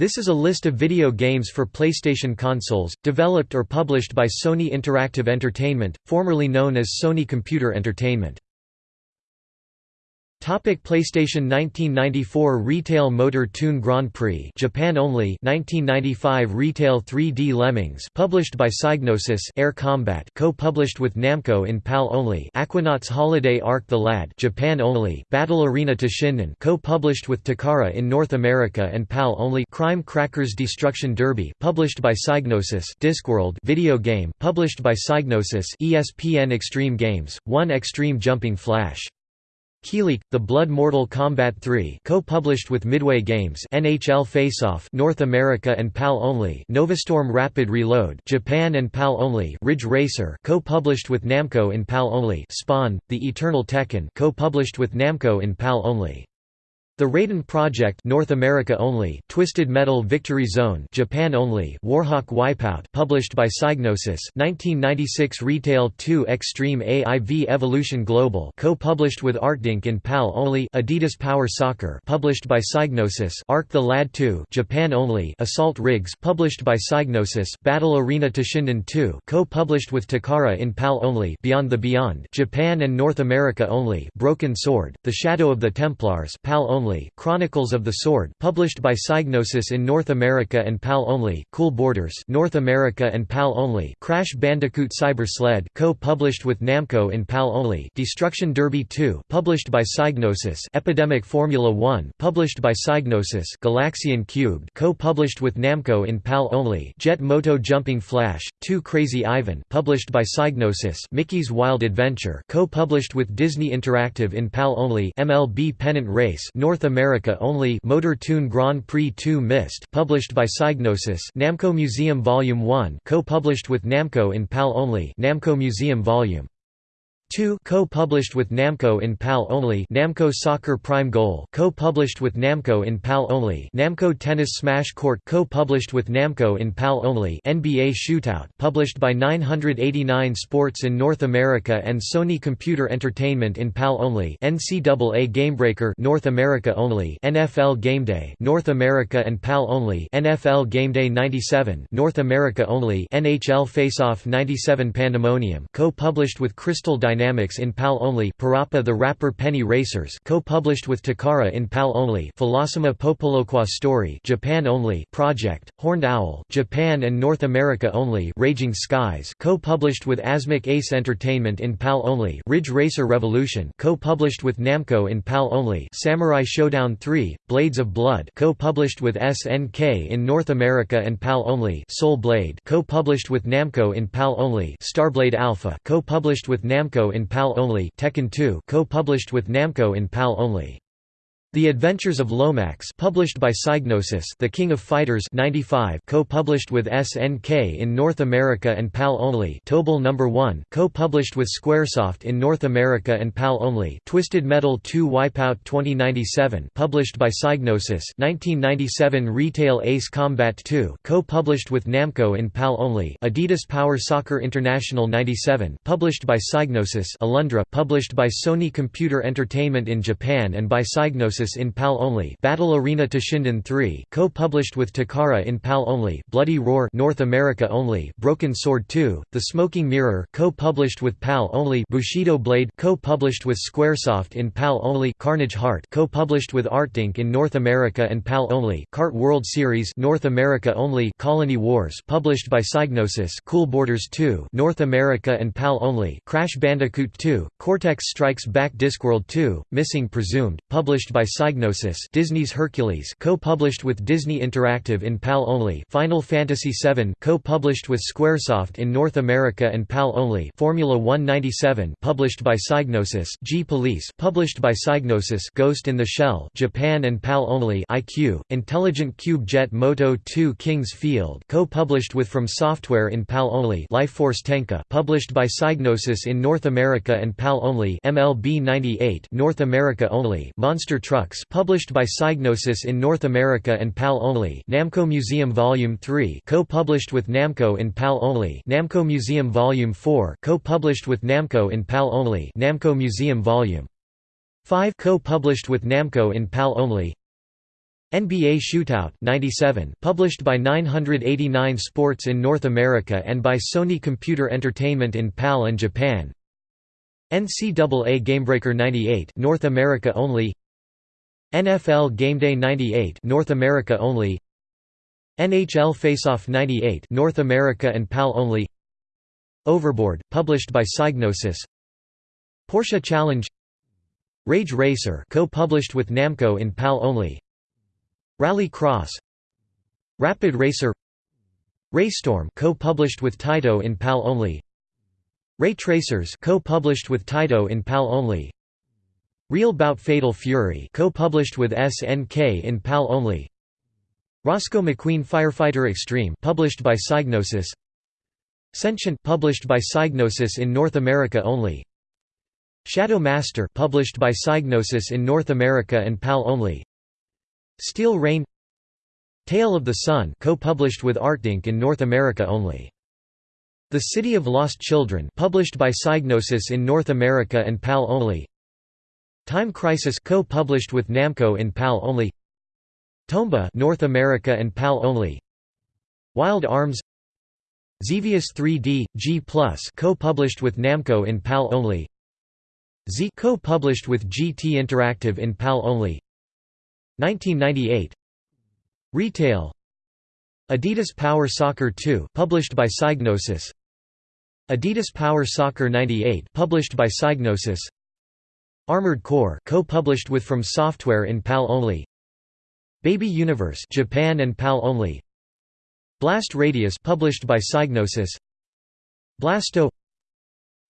This is a list of video games for PlayStation consoles, developed or published by Sony Interactive Entertainment, formerly known as Sony Computer Entertainment. Topic PlayStation 1994 Retail Motor Toon Grand Prix Japan only 1995 Retail 3D Lemmings published by Psygnosis Air Combat co-published with Namco in PAL only Aquanauts Holiday Arc The Lad Japan only Battle Arena Toshinden co-published with Takara in North America and PAL only Crime Crackers Destruction Derby published by Psygnosis Discworld video game published by Psygnosis ESPN Extreme Games 1 Extreme Jumping Flash Kileak, The Blood Mortal Kombat 3 co-published with Midway Games NHL Faceoff North America and PAL only Novastorm Rapid Reload Japan and PAL only Ridge Racer co-published with Namco in PAL only Spawn, The Eternal Tekken co-published with Namco in PAL only the Raiden Project North America only, Twisted Metal Victory Zone Japan only, Warhawk Wipeout published by Psygnosis, 1996 Retail 2 Extreme AIV Evolution Global co-published with Artdink in PAL only, Adidas Power Soccer published by Psygnosis, Arc the Lad 2 Japan only, Assault Rigs published by Psygnosis, Battle Arena Toshinden 2 co-published with Takara in PAL only, Beyond the Beyond Japan and North America only, Broken Sword, The Shadow of the Templars PAL only only, Chronicles of the Sword published by Psygnosis in North America and PAL only, Cool Borders North America and PAL only, Crash Bandicoot Cyber Sled co-published with Namco in PAL only, Destruction Derby 2 published by Psygnosis, Epidemic Formula 1 published by Psygnosis, Galaxian Cubed co-published with Namco in PAL only, Jet Moto Jumping Flash 2 Crazy Ivan published by Psygnosis, Mickey's Wild Adventure co-published with Disney Interactive in PAL only, MLB Pennant Race North America only Motor Toon Grand Prix 2 Mist published by Psygnosis Namco Museum Volume 1 co-published with Namco in PAL only Namco Museum Volume 2 co-published with Namco in PAL only Namco Soccer Prime Goal co-published with Namco in PAL only Namco Tennis Smash Court co-published with Namco in PAL only NBA Shootout published by 989 Sports in North America and Sony Computer Entertainment in PAL only NCAA Gamebreaker North America only NFL Gameday North America and PAL only NFL Gameday 97 North America only NHL Faceoff 97 Pandemonium co-published with Crystal Dynamics Dynamics in PAL only Parappa the Rapper Penny Racers co-published with Takara in PAL only Philosoma Popoloqua Story Japan only Project, Horned Owl Japan and North America only Raging Skies co-published with Asmik Ace Entertainment in PAL only Ridge Racer Revolution co-published with Namco in PAL only Samurai Shodown 3, Blades of Blood co-published with SNK in North America and PAL only Soul Blade co-published with Namco in PAL only Starblade Alpha co-published with Namco in PAL only Tekken 2 co-published with Namco in PAL only. The Adventures of Lomax published by Psygnosis The King of Fighters 95 co-published with SNK in North America and PAL only Tobal No. 1 co-published with Squaresoft in North America and PAL only Twisted Metal 2 Wipeout 2097 published by Psygnosis 1997 Retail Ace Combat 2 co-published with Namco in PAL only Adidas Power Soccer International 97 published by Psygnosis Alundra published by Sony Computer Entertainment in Japan and by Psygnosis in PAL only Battle Arena Toshinden 3 co-published with Takara in PAL only Bloody Roar North America only Broken Sword 2 The Smoking Mirror co-published with PAL only Bushido Blade co-published with Squaresoft in PAL only Carnage Heart co-published with Artdink in North America and PAL only Cart World Series North America only Colony Wars published by Psygnosis Cool Borders 2 North America and PAL only Crash Bandicoot 2 Cortex Strikes Back Discworld 2 Missing Presumed published by Psygnosis Disney's Hercules co-published with Disney Interactive in PAL only Final Fantasy VII co-published with Squaresoft in North America and PAL only Formula 197 published by Psygnosis G-Police published by Psygnosis Ghost in the Shell Japan and PAL only IQ Intelligent Qube Jet Moto 2 King's Field co-published with From Software in PAL only Lifeforce Tenka published by Psygnosis in North America and PAL only MLB 98 North America only Monster Truck Trucks published by Psygnosis in North America and PAL only Namco Museum Volume 3 co-published with Namco in PAL only Namco Museum Volume 4 co-published with Namco in PAL only Namco Museum Volume 5 co-published with Namco in PAL only. NBA Shootout 97 published by 989 Sports in North America and by Sony Computer Entertainment in PAL and Japan. NCAA Gamebreaker 98 North America only NFL Gameday 98 North America only. NHL Faceoff 98 North America and PAL only. Overboard published by Psygnosis. Porsche Challenge. Rage Racer co-published with Namco in PAL only. Rally Cross. Rapid Racer. Raystorm co-published with Taito in PAL only. Ray Tracers co-published with Taito in PAL only Real Bout Fatal Fury co-published with SNK in PAL only. Roscoe McQueen Firefighter Extreme published by Psygnosis. Sentient published by Psygnosis in North America only. Shadow Master published by Psygnosis in North America and PAL only. Steel Rain. Tail of the Sun co-published with Artdink in North America only. The City of Lost Children published by Psygnosis in North America and PAL only. Time Crisis co-published with Namco in PAL only. Tomba North America and PAL only. Wild Arms Xevious 3D G+ co-published with Namco in PAL only. Z co-published with GT Interactive in PAL only. 1998 Retail Adidas Power Soccer 2 published by Psygnosis Adidas Power Soccer 98 published by Psygnosis Armored Core co-published with From Software in PAL only. Baby Universe Japan and PAL only. Blast Radius published by Psygnosis. Blasto.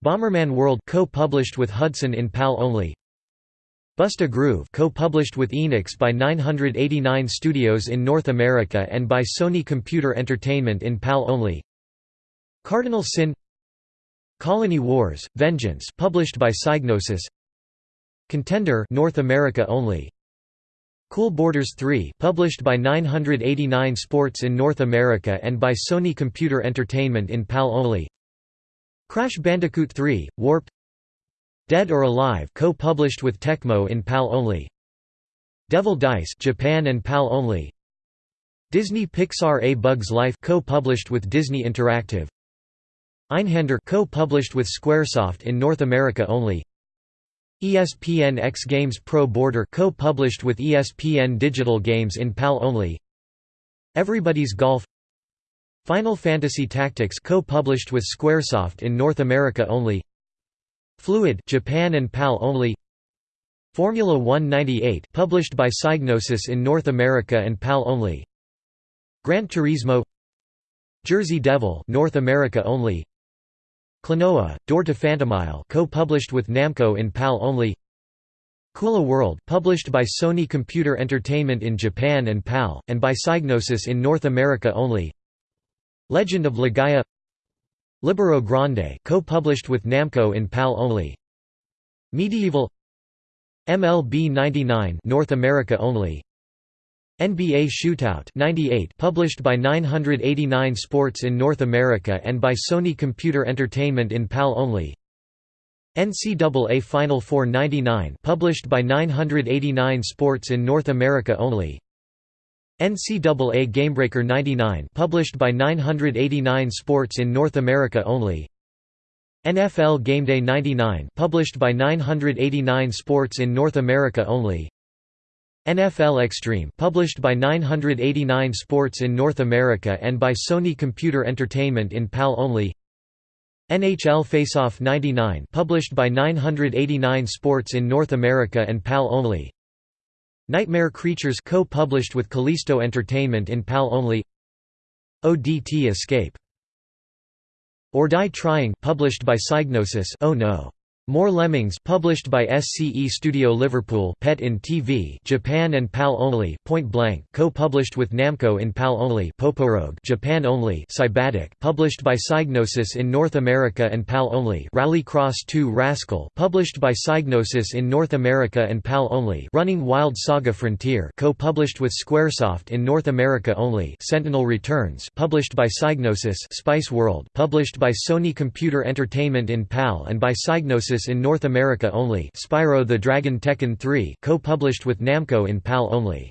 Bomberman World co-published with Hudson in PAL only. Bust a Groove co-published with Enix by 989 Studios in North America and by Sony Computer Entertainment in PAL only. Cardinal Syn. Colony Wars, Vengeance published by Psygnosis Contender North America only Cool Borders 3 published by 989 Sports in North America and by Sony Computer Entertainment in PAL only Crash Bandicoot 3, Warped Dead or Alive co-published with Tecmo in PAL only. Devil Dice Japan and PAL only. Disney Pixar A Bug's Life co-published with Disney Interactive. Einhander co-published with Squaresoft in North America only. ESPN X Games Pro Boarder co-published with ESPN Digital Games in PAL only. Everybody's Golf. Final Fantasy Tactics co-published with Squaresoft in North America only. Fluid Japan and PAL only. Formula 198 published by Psygnosis in North America and PAL only. Gran Turismo. Jersey Devil North America only Klonoa Door to Phantomile co-published with Namco in PAL only Kula World published by Sony Computer Entertainment in Japan and PAL and by Psygnosis in North America only Legend of Legaia Libero Grande co-published with Namco in PAL only. Medieval MLB 99 North America only. NBA Shootout 98 published by 989 Sports in North America and by Sony Computer Entertainment in PAL only. NCAA Final Four 99 published by 989 Sports in North America only. NCAA Gamebreaker 99 published by 989 Sports in North America only NFL Gameday 99 published by 989 Sports in North America only NFL Extreme published by 989 Sports in North America and by Sony Computer Entertainment in PAL only. NHL Faceoff 99 published by 989 Sports in North America and PAL only. Nightmare Creatures co-published with Kalisto Entertainment in PAL only. ODT Escape. Or Die Trying published by Psygnosis Oh No more Lemmings published by SCE Studio Liverpool Pet in TV Japan and PAL only Point Blank co-published with Namco in PAL only Poporogue Japan only Psybadek published by Psygnosis in North America and PAL only Rally Cross 2 Rascal published by Psygnosis in North America and PAL only Running Wild Saga Frontier co-published with Squaresoft in North America only Sentinel Returns published by Psygnosis Spice World published by Sony Computer Entertainment in PAL and by Psygnosis in North America only Spyro the Dragon Tekken 3 co-published with Namco in PAL only.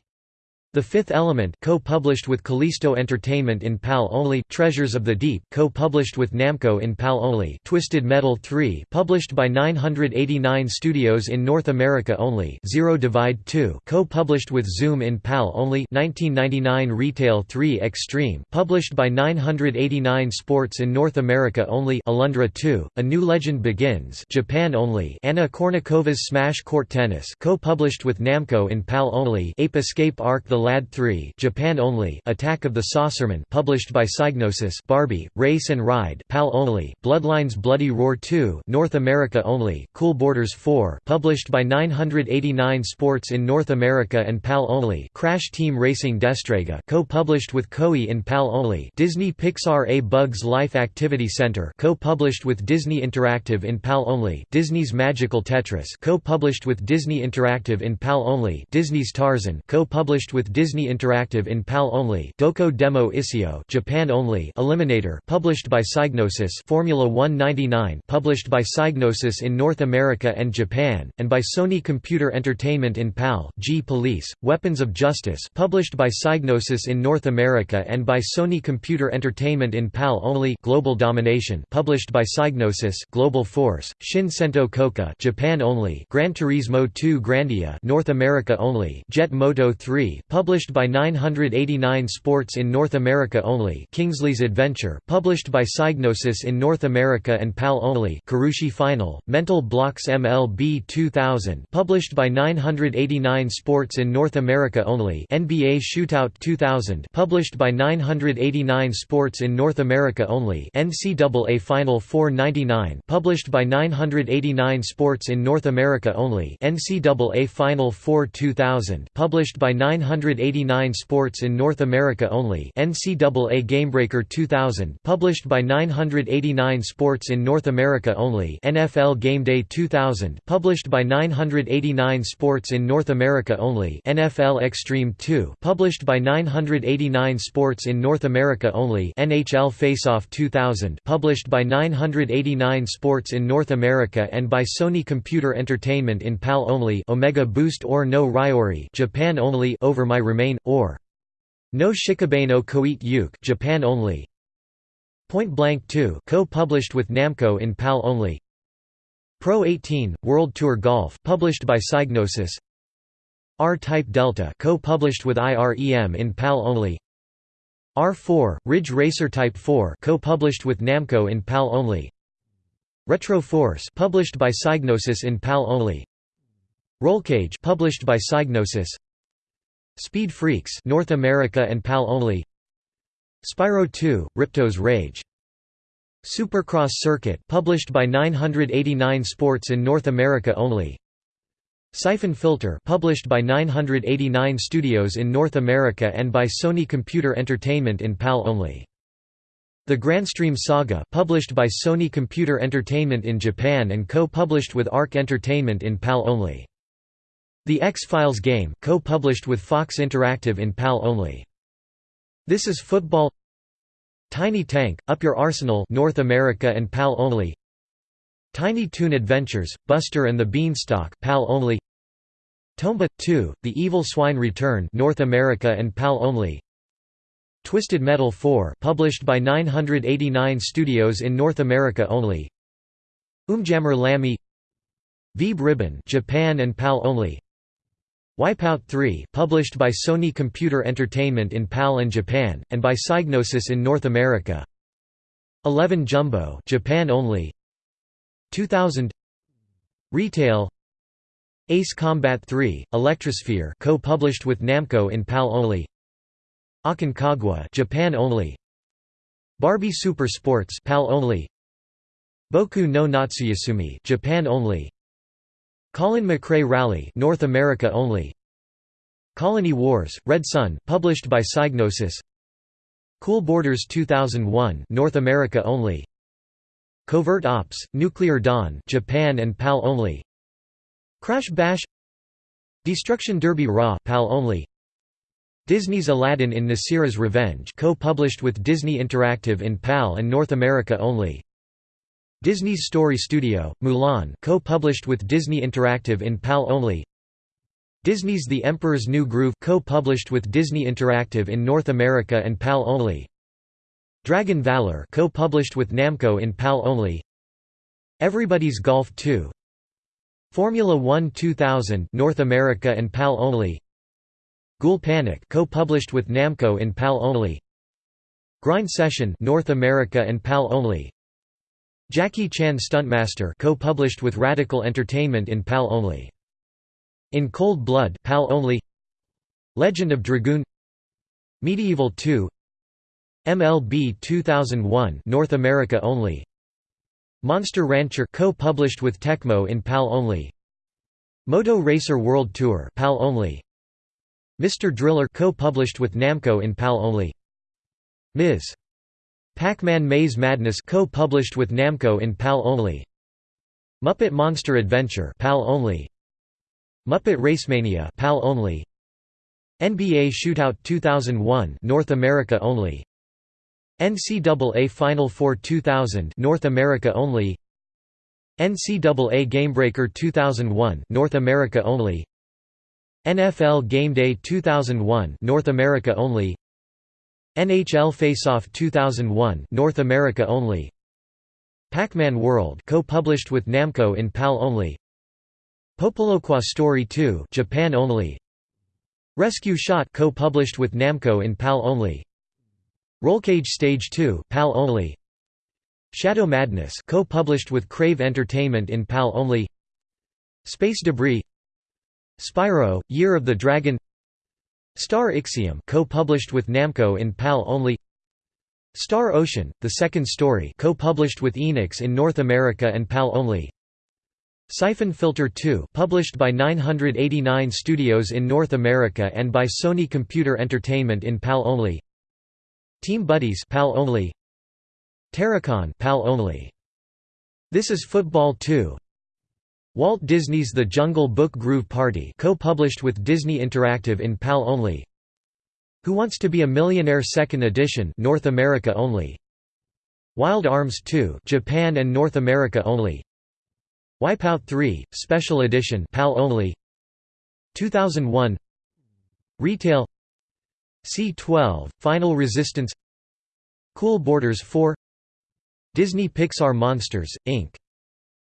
The Fifth Element co-published with Kalisto Entertainment in PAL only Treasures of the Deep co-published with Namco in PAL only Twisted Metal 3 published by 989 Studios in North America only Zero Divide 2 co-published with Zoom in PAL only 1999 Retail 3 Extreme published by 989 Sports in North America only Alundra 2 A New Legend Begins Japan only Anna Kournikova's Smash Court Tennis co-published with Namco in PAL only Ape Escape Arc The Lad 3 Japan only Attack of the Saucerman published by Psygnosis Barbie Race and Ride PAL only Bloodlines Bloody Roar 2 North America only Cool Borders 4 published by 989 Sports in North America and PAL only Crash Team Racing Destrega co-published with Koei in PAL only Disney Pixar A Bug's Life Activity Center co-published with Disney Interactive in PAL only Disney's Magical Tetris co-published with Disney Interactive in PAL only Disney's Tarzan co-published with Disney Interactive in PAL only Doko Demo Issho Japan only Eliminator published by Psygnosis Formula 199 published by Psygnosis in North America and Japan and by Sony Computer Entertainment in PAL G Police Weapons of Justice published by Psygnosis in North America and by Sony Computer Entertainment in PAL only Global Domination published by Psygnosis Global Force Shin Sento Koka Japan only Gran Turismo 2 Grandia North America only Jet Moto 3 published by 989 Sports in North America only Kingsley's Adventure published by Psygnosis in North America and PAL only Kurushi Final, Mental Blocks MLB 2000 published by 989 Sports in North America only NBA Shootout 2000 published by 989 Sports in North America only NCAA Final 499 published by 989 Sports in North America only NCAA Final 4 2000 published by 900 189 Sports in North America only NCAA Gamebreaker 2000 published by 989 Sports in North America only NFL Gameday 2000 published by 989 Sports in North America only NFL Extreme 2 published by 989 Sports in North America only NHL Faceoff 2000 published by 989 Sports in North America and by Sony Computer Entertainment in PAL only Omega Boost or no Ryori Japan only over my remain, or No Shikabe no Koite Yuke Japan only. Point Blank 2 co-published with Namco in PAL only. Pro 18 World Tour Golf published by Psygnosis. R-Type Delta co-published with IREM in PAL only. R4 Ridge Racer Type 4 co-published with Namco in PAL only. Retro Force published by Psygnosis in PAL only. Roll Rollcage published by Psygnosis. Speed Freaks North America and PAL only. Spyro 2 Ripto's Rage. Supercross Circuit published by 989 Sports in North America only. Siphon Filter published by 989 Studios in North America and by Sony Computer Entertainment in PAL only. The Grandstream Saga published by Sony Computer Entertainment in Japan and co-published with ARC Entertainment in PAL only the X-Files game, co-published with Fox Interactive in PAL only. This is Football. Tiny Tank, Up Your Arsenal North America and PAL only. Tiny Toon Adventures, Buster and the Beanstalk PAL only. Tomba 2, The Evil Swine Return North America and PAL only. Twisted Metal 4 published by 989 Studios in North America only. Umjammer Lammy Vib-Ribbon Japan and PAL only Wipeout 3 published by Sony Computer Entertainment in PAL and Japan, and by Psygnosis in North America. 11 Jumbo Japan only. 2000 Retail. Ace Combat 3, Electrosphere co-published with Namco in PAL only. Aconcagua Japan only. Barbie Super Sports PAL only. Boku no Natsuyasumi Japan only Colin McRae Rally North America only. Colony Wars Red Sun published by Psygnosis. Cool Borders 2001 North America only. Covert Ops Nuclear Dawn Japan and PAL only. Crash Bash. Destruction Derby Raw PAL only. Disney's Aladdin in Nasira's Revenge co-published with Disney Interactive in PAL and North America only Disney's Story Studio, Mulan co-published with Disney Interactive in PAL only Disney's The Emperor's New Groove co-published with Disney Interactive in North America and PAL only. Dragon Valor co-published with Namco in PAL only. Everybody's Golf 2. Formula 1 2000 North America and PAL only. Ghoul Panic co-published with Namco in PAL only. Grind Session North America and PAL only. Jackie Chan Stuntmaster co-published with Radical Entertainment in PAL only. In Cold Blood PAL only Legend of Dragoon Medieval 2 MLB 2001 North America only Monster Rancher co-published with Tecmo in PAL only Moto Racer World Tour PAL only Mr. Driller co-published with Namco in PAL only Ms. Pac-Man Maze Madness co-published with Namco in PAL only. Muppet Monster Adventure PAL only. Muppet Racemania PAL only. NBA Shootout 2001 North America only. NCAA Final Four 2000 North America only. NCAA Gamebreaker 2001 North America only. NFL Game Day 2001 North America only NHL Faceoff 2001 North America only. Pac-Man World co-published with Namco in PAL only. Popoloquia Story 2 Japan only. Rescue Shot co-published with Namco in PAL only. Rollcage Stage 2 PAL only. Shadow Madness co-published with Crave Entertainment in PAL only. Space Debris. Spyro Year of the Dragon Star Ixiom co-published with Namco in PAL only. Star Ocean The Second Story co-published with Enix in North America and PAL only. Siphon Filter 2 published by 989 Studios in North America and by Sony Computer Entertainment in PAL only. Team Buddies PAL only. Terracon PAL only. This is Football 2 Walt Disney's The Jungle Book Groove Party co-published with Disney Interactive in PAL only Who Wants to Be a Millionaire Second Edition North America only Wild Arms 2 Japan and North America only Wipeout 3, Special Edition PAL only 2001 Retail C12, Final Resistance Cool Borders 4 Disney Pixar Monsters, Inc.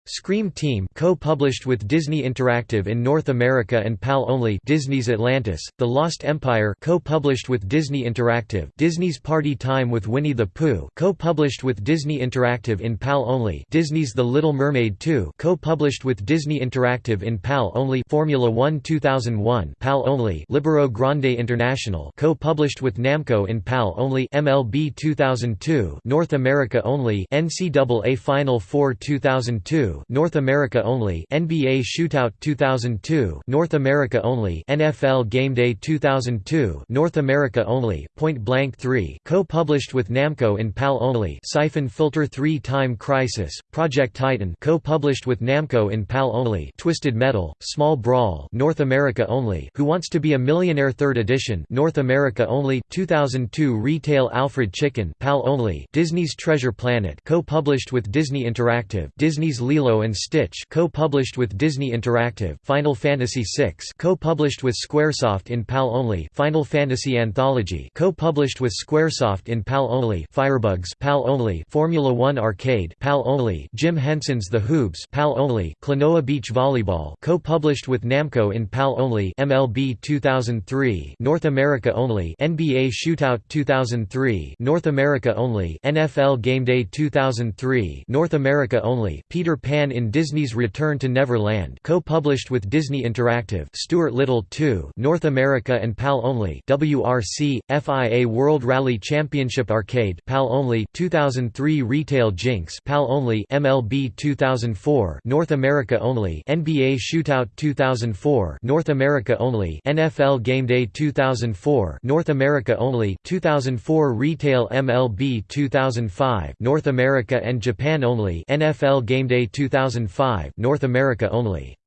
Scream Team co-published with Disney Interactive in North America and PAL only Disney's Atlantis, The Lost Empire co-published with Disney Interactive Disney's Party Time with Winnie the Pooh co-published with Disney Interactive in PAL only Disney's The Little Mermaid 2 co-published with Disney Interactive in PAL only Formula 1 2001 PAL only Libero Grande International co-published with Namco in PAL only MLB 2002 North America only NCAA Final Four 2002 North America only NBA Shootout 2002 North America only NFL Game Day 2002 North America only Point Blank 3 co-published with Namco in PAL only Siphon Filter 3 Time Crisis Project Titan co-published with Namco in PAL only Twisted Metal Small Brawl North America only Who Wants to Be a Millionaire 3rd Edition North America only 2002 Retail Alfred Chicken PAL only Disney's Treasure Planet co-published with Disney Interactive Disney's Lilo Lilo and Stitch co-published with Disney Interactive Final Fantasy VI co-published with Squaresoft in PAL only Final Fantasy Anthology co-published with Squaresoft in PAL only Firebugs PAL only Formula 1 Arcade PAL only Jim Henson's The Hoobs PAL only Klonoa Beach Volleyball co-published with Namco in PAL only MLB 2003 North America only NBA Shootout 2003 North America only NFL Game Day 2003 North America only Peter Pan Pan in Disney's Return to Neverland co-published with Disney Interactive Stuart Little 2 North America and PAL only WRC, FIA World Rally Championship Arcade PAL only 2003 Retail Jinx PAL only MLB 2004 North America only NBA Shootout 2004 North America only NFL Game Day 2004 North America only 2004 Retail MLB 2005 North America and Japan only NFL Game Day 2005 North America only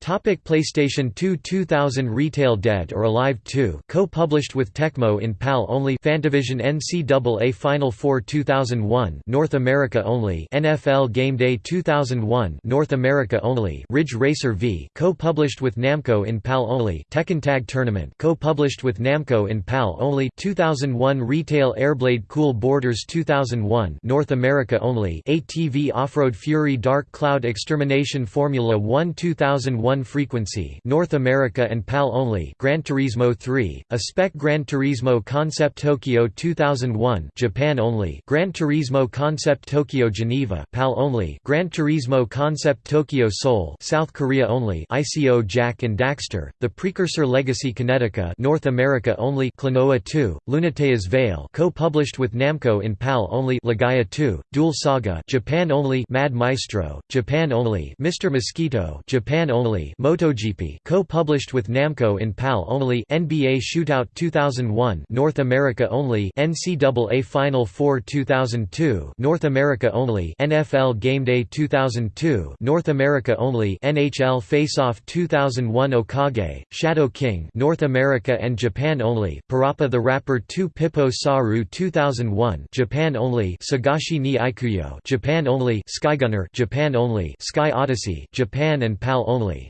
Topic PlayStation 2 2000 Retail Dead or Alive 2 co-published with Tecmo in PAL only Fantavision NCAA Final Four 2001 North America only NFL Game Day 2001 North America only Ridge Racer V co-published with Namco in PAL only Tekken Tag Tournament co-published with Namco in PAL only 2001 Retail Airblade Cool Borders 2001 North America only ATV Off-Road Fury Dark Cloud Extermination Formula 1 2001 1 frequency North America and PAL only Gran Turismo 3, a spec Gran Turismo Concept Tokyo 2001 Japan only Gran Turismo Concept Tokyo Geneva PAL only Gran Turismo Concept Tokyo Seoul South Korea only ICO Jak and Daxter, the precursor Legacy Kinetica North America only Klonoa 2, Lunatea's Veil co-published with Namco in PAL only Legaia 2, Duel Saga Japan only Mad Maestro, Japan only Mr. Mosquito Japan only MotoGP co-published with Namco in PAL only NBA Shootout 2001 North America only NCAA Final Four 2002 North America only NFL Game Day 2002 North America only NHL Faceoff 2001 Okage Shadow King North America and Japan only Parappa the Rapper 2 Pippo Saru 2001 Japan only Sagashi ni Ikuyo Japan only Skygunner Japan only Sky Odyssey Japan and PAL only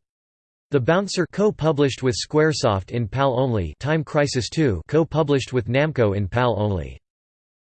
the Bouncer co-published with Squaresoft in PAL only Time Crisis 2 co-published with Namco in PAL only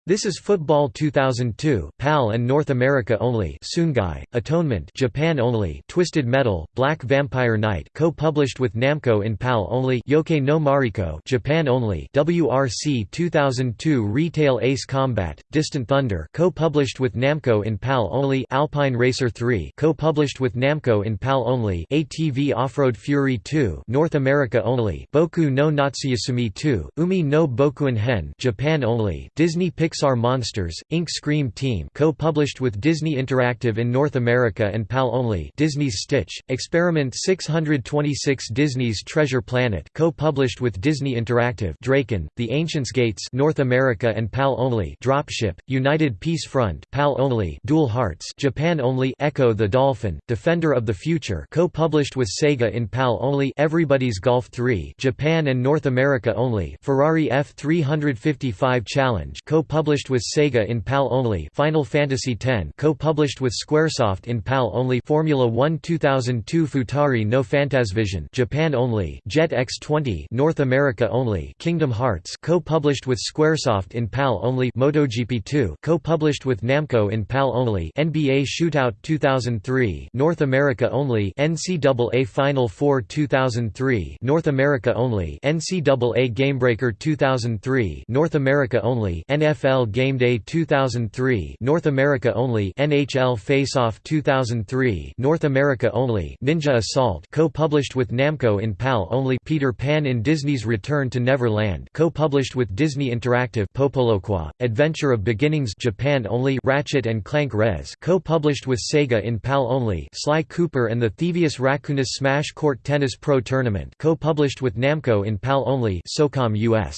this is Football 2002 PAL and North America only Sungai, Atonement Japan only Twisted Metal, Black Vampire Night co-published with Namco in PAL only Yoake no Mariko Japan only WRC 2002 Retail Ace Combat, Distant Thunder co-published with Namco in PAL only Alpine Racer 3 co-published with Namco in PAL only ATV Off-Road Fury 2 North America only Boku no Natsuyasumi 2, Umi no Bokuen Hen Japan only Disney Pixar Pixar Monsters, Inc. Scream Team co-published with Disney Interactive in North America and PAL only Disney's Stitch, Experiment 626 Disney's Treasure Planet co-published with Disney Interactive Drakan, The Ancient's Gates North America and PAL only Dropship, United Peace Front PAL only Dual Hearts Japan only Ecco the Dolphin, Defender of the Future co-published with Sega in PAL only Everybody's Golf 3 Japan and North America only Ferrari F355 Challenge co-published published with Sega in PAL only Final Fantasy X co-published with Squaresoft in PAL only Formula 1 2002 Futari no Fantavision Japan only Jet X20 North America only Kingdom Hearts co-published with Squaresoft in PAL only MotoGP 2 co-published with Namco in PAL only NBA Shootout 2003 North America only NCAA Final Four 2003 North America only NCAA Gamebreaker 2003 North America only NFL NFL Game Day 2003 North America only NHL Face-Off 2003 North America only Ninja Assault co-published with Namco in PAL only Peter Pan in Disney's Return to Neverland co-published with Disney Interactive Popoloqua Adventure of Beginnings Japan only Ratchet and Clank Rez co-published with Sega in PAL only Sly Cooper and the Thievius Raccoonus Smash Court Tennis Pro Tournament co-published with Namco in PAL only SOCOM US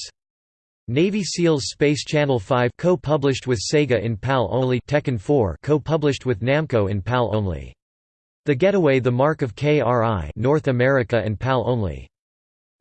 Navy SEALs Space Channel 5 co-published with Sega in PAL only Tekken 4 co-published with Namco in PAL only. The Getaway The Mark of KRI North America and PAL only.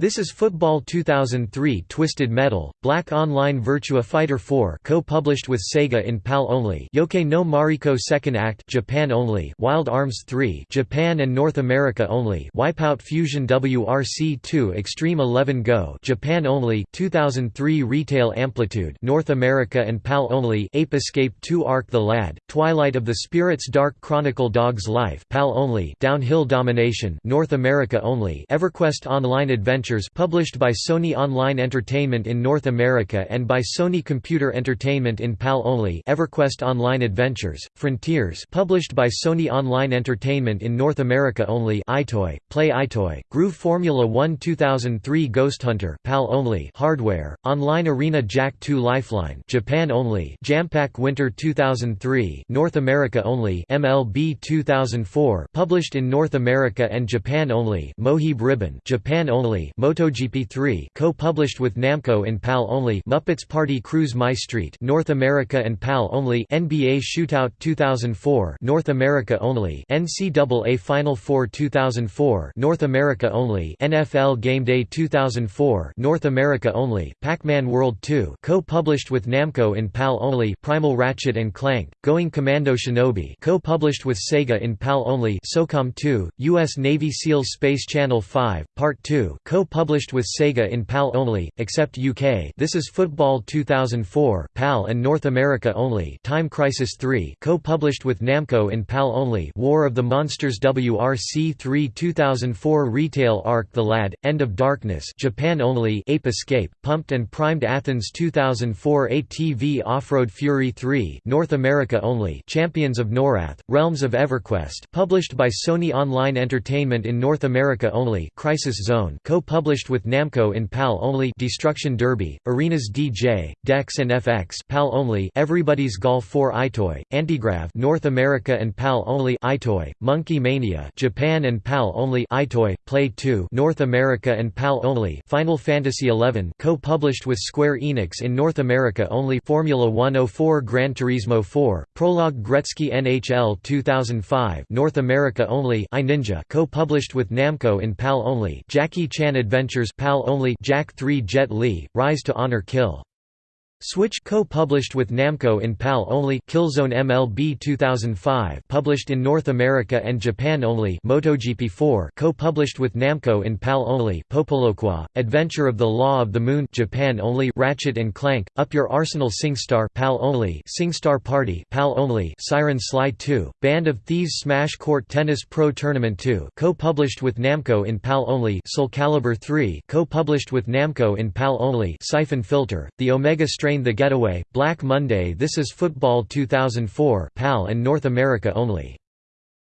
This is Football 2003 Twisted Metal, Black Online Virtua Fighter 4 co-published with Sega in PAL only Yoake no Mariko Second Act Japan only Wild Arms 3 Japan and North America only Wipeout Fusion WRC2 Extreme 11 Go Japan only 2003 Retail Amplitude North America and PAL only Ape Escape 2 Arc the Lad, Twilight of the Spirits Dark Chronicle Dog's Life PAL only Downhill Domination North America only EverQuest Online Adventure Adventures published by Sony Online Entertainment in North America and by Sony Computer Entertainment in PAL only EverQuest Online Adventures, Frontiers published by Sony Online Entertainment in North America only EyeToy, Play EyeToy, Groove Formula 1 2003 Ghost Hunter PAL only Hardware, Online Arena Jak 2 Lifeline Japan only Jampack Winter 2003 North America only MLB 2004 published in North America and Japan only Mojib-Ribbon Japan only MotoGP 3 co-published with Namco in PAL only Muppets Party Cruise My Street North America and PAL only NBA Shootout 2004 North America only NCAA Final Four 2004 North America only NFL Game Day 2004 North America only Pac-Man World 2 co-published with Namco in PAL only Primal Ratchet and Clank Going Commando Shinobi co-published with Sega in PAL only SOCOM 2 US Navy SEALs Space Channel 5 Part 2 co-published with Sega in PAL only except UK This is Football 2004 PAL and North America only. Time Crisis 3 co-published with Namco in PAL only. War of the Monsters WRC 3 2004 Retail Arc The Lad End of Darkness Japan only. Ape Escape Pumped and Primed Athens 2004 ATV Off-Road Fury 3 North America only. Champions of Norath Realms of EverQuest published by Sony Online Entertainment in North America only. Crisis Zone co-published with Namco in PAL only Destruction Derby Arenas DJ Decks and FX PAL only Everybody's Golf 4 EyeToy Antigrav North America and PAL only EyeToy Monkey Mania Japan and PAL only EyeToy Play 2 North America and PAL only Final Fantasy XI co-published with Square Enix in North America only Formula 104 Gran Turismo 4 Prologue Gretzky NHL 2005 North America only iNinja co-published with Namco in PAL only Jackie Chan Adventures PAL only Jak 3 Jet Li Rise to Honor Kill Switch co-published with Namco in PAL only Killzone MLB 2005 published in North America and Japan only MotoGP 4 co-published with Namco in PAL only Popoloqua Adventure of the Law of the Moon Japan only Ratchet and Clank Up Your Arsenal SingStar PAL only SingStar Party PAL only Siren Sly 2 Band of Thieves Smash Court Tennis Pro Tournament 2 co-published with Namco in PAL only Soul Calibur 3 co-published with Namco in PAL only Siphon Filter The Omega Strain Train the Getaway, Black Monday This is Football 2004 PAL and North America only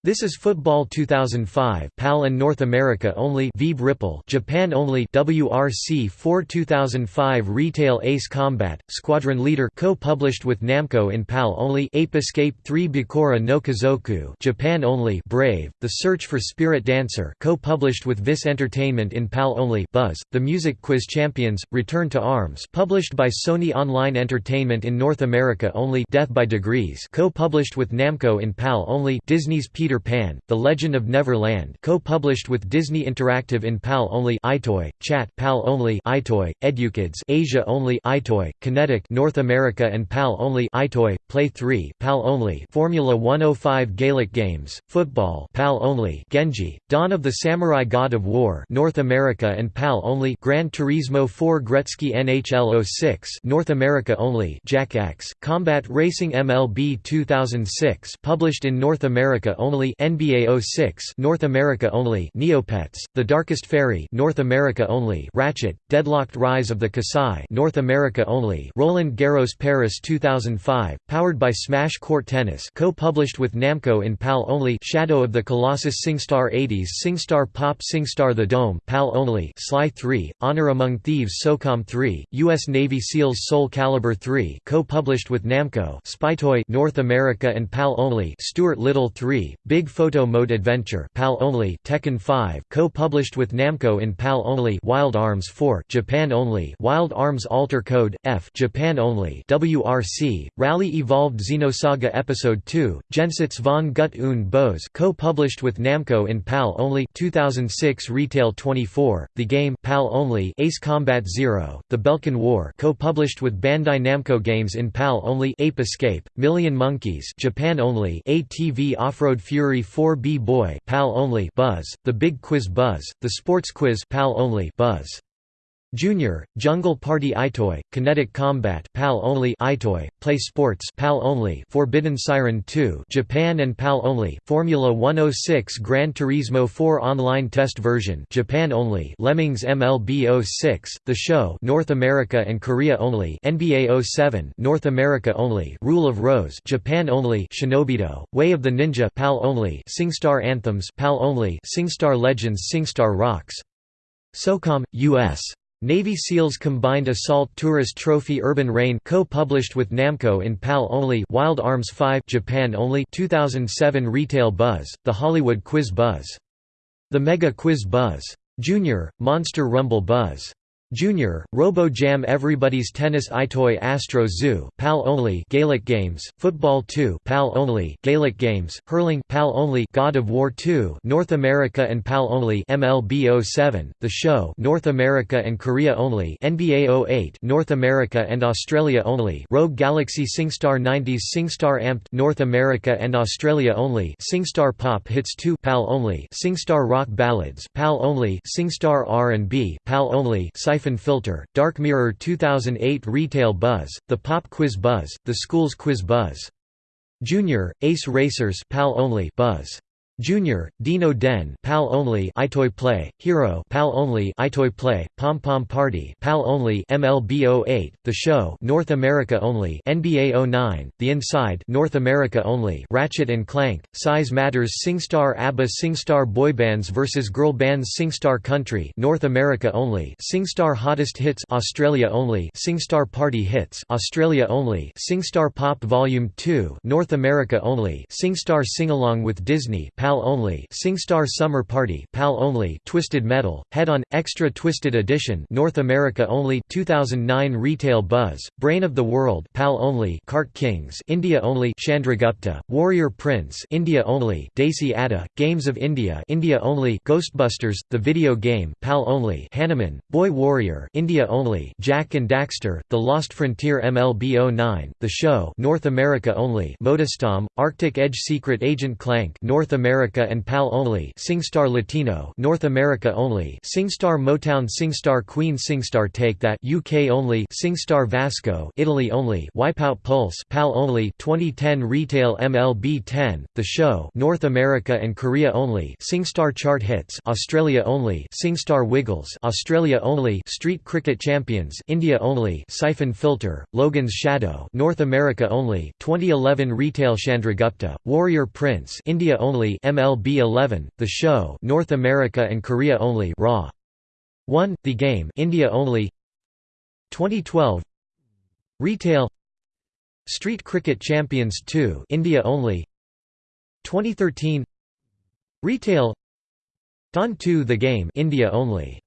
this is Football 2005 PAL and North America only Vib-Ripple Japan only WRC 4 2005 Retail Ace Combat Squadron Leader co-published with Namco in PAL only Ape Escape 3 Bokura no Kazoku Japan only Brave The Search for Spirit Dancer co-published with Vis Entertainment in PAL only Buzz The Music Quiz Champions Return to Arms published by Sony Online Entertainment in North America only Death by Degrees co-published with Namco in PAL only Disney's Peter Peter Pan, The Legend of Neverland co-published with Disney Interactive in PAL only EyeToy, Chat PAL only EyeToy, Edukids Asia only EyeToy, Kinetic North America and PAL only EyeToy, Play 3 PAL only Formula 105 Gaelic Games, Football PAL only Genji, Dawn of the Samurai God of War North America and PAL only Gran Turismo 4 Gretzky NHL 06 North America only Jak X, Combat Racing MLB 2006 published in North America only only NBA 06 North America only Neopets, The Darkest Fairy North America only Ratchet, Deadlocked Rise of the Kasai North America only Roland Garros Paris 2005, powered by Smash Court Tennis co-published with Namco in PAL only Shadow of the Colossus SingStar 80s SingStar Pop SingStar The Dome PAL only Sly 3, Honor Among Thieves SOCOM 3, U.S. Navy SEALs Soul Calibur 3 co-published with Namco Spytoy North America and PAL only Stuart Little 3, Big Photo Mode Adventure PAL only Tekken 5 co-published with Namco in PAL only Wild Arms 4 Japan only Wild Arms Alter Code F Japan only WRC Rally Evolved Xenosaga Episode 2 Jenseits von Gut und Bose co-published with Namco in PAL only 2006 Retail 24 The Game PAL only Ace Combat 0 The Belkan War co-published with Bandai Namco Games in PAL only Ape Escape Million Monkeys Japan only ATV Off-Road Fury 4B Boy PAL only Buzz, The Big Quiz Buzz, The Sports Quiz PAL only Buzz. Junior, Jungle Party EyeToy, Kinetic Combat PAL only EyeToy, Play Sports PAL only Forbidden Siren 2 Japan and PAL only Formula 106 Gran Turismo 4 online test version Japan only Lemmings MLB 06 The Show North America and Korea only NBA 07 North America only Rule of Rose Japan only Shinobido Way of the Ninja PAL only SingStar Anthems PAL only SingStar Legends SingStar Rocks SOCOM US Navy SEALs Combined Assault Tourist Trophy Urban Rain co-published with Namco in PAL only Wild Arms 5 Japan only 2007 Retail Buzz, The Hollywood Quiz Buzz. The Mega Quiz Buzz Junior, Monster Rumble Buzz Junior, Robo Jam Everybody's Tennis EyeToy Astro Zoo PAL only Gaelic Games, Football 2 PAL only Gaelic Games, Hurling PAL only God of War 2 North America and PAL only MLB 07, The Show North America and Korea only NBA 08 North America and Australia only Rogue Galaxy SingStar 90s SingStar Amped North America and Australia only SingStar Pop Hits 2 PAL only SingStar Rock Ballads PAL only SingStar R&B PAL only Siphon Filter, Dark Mirror 2008 Retail Buzz, The Pop Quiz Buzz, The Schools Quiz Buzz. Junior, Ace Racers PAL only Buzz. Junior, Dino Den PAL only EyeToy Play, Hero PAL only EyeToy Play, Pom Pom Party PAL only MLB 08, The Show North America only NBA 09, The Inside North America only Ratchet and Clank, Size Matters SingStar ABBA SingStar Boybands vs Girl Bands SingStar Country North America only SingStar Hottest Hits Australia only SingStar Party Hits Australia only SingStar Pop Volume 2 North America only SingStar Sing Along with Disney PAL only SingStar Summer Party PAL only Twisted Metal Head-On Extra Twisted Edition North America only 2009 Retail Buzz Brain of the World PAL only Kart Kings India only Chandragupta Warrior Prince India only Desi Adda Games of India India only Ghostbusters The Video Game PAL only Hanuman Boy Warrior India only Jak and Daxter The Lost Frontier MLB 09 The Show North America only MotorStorm Arctic Edge Secret Agent Clank North America America and PAL only SingStar Latino North America only SingStar Motown SingStar Queen SingStar Take That UK only SingStar Vasco Italy only Wipeout Pulse PAL only 2010 Retail MLB 10 The Show North America and Korea only SingStar Chart Hits Australia only SingStar Wiggles Australia only Street Cricket Champions India only Syphon Filter Logan's Shadow North America only 2011 Retail Chandragupta Warrior Prince India only MLB 11, The Show North America and Korea only Raw. 1, The Game India only. 2012 Retail. Street Cricket Champions 2 India only. 2013 Retail. Don 2 The Game India only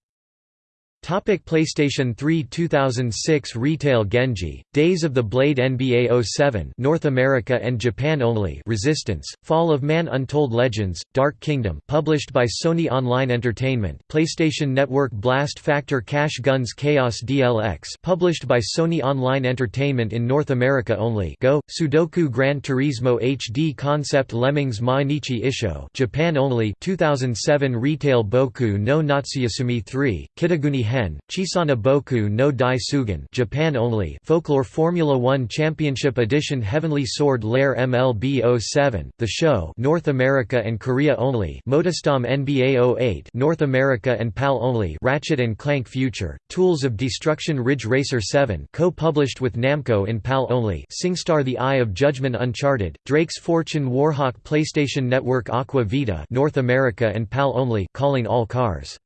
Topic PlayStation 3 2006 Retail Genji, Days of the Blade NBA 07 North America and Japan only Resistance, Fall of Man Untold Legends, Dark Kingdom published by Sony Online Entertainment PlayStation Network Blast Factor Cash Guns Chaos DLX published by Sony Online Entertainment in North America only Go, Sudoku Gran Turismo HD Concept Lemmings Mainichi Isho Japan only 2007 Retail Boku no Natsuyasumi 3, Kitaguni Hen, Chisana Boku no Dai Sugan Japan only Folklore Formula 1 Championship Edition Heavenly Sword Lair MLB 07, The Show North America and Korea only MotorStorm NBA 08 North America and PAL only Ratchet and Clank Future, Tools of Destruction Ridge Racer 7 co-published with Namco in PAL only SingStar The Eye of Judgment Uncharted, Drake's Fortune Warhawk PlayStation Network Aqua Vita North America and PAL only Calling All Cars